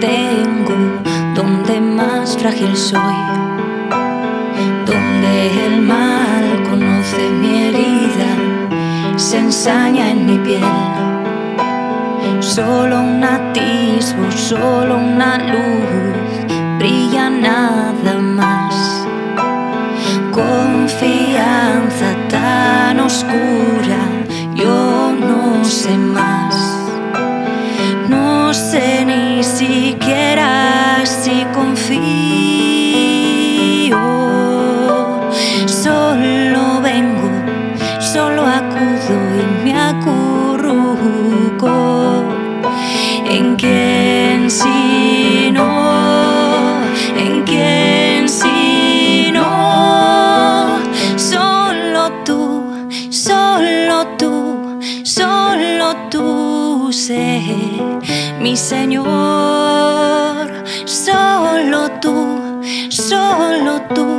tengo, donde más frágil soy, donde el mal conoce mi herida, se ensaña en mi piel. Solo un atisbo, solo una luz, brilla nada tú sé, mi Señor. Solo tú, solo tú,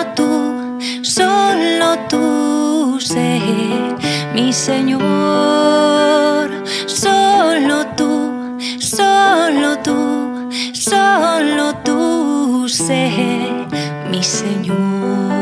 solo tú, solo tú sé, mi Señor. Solo tú, solo tú, solo tú sé, mi Señor.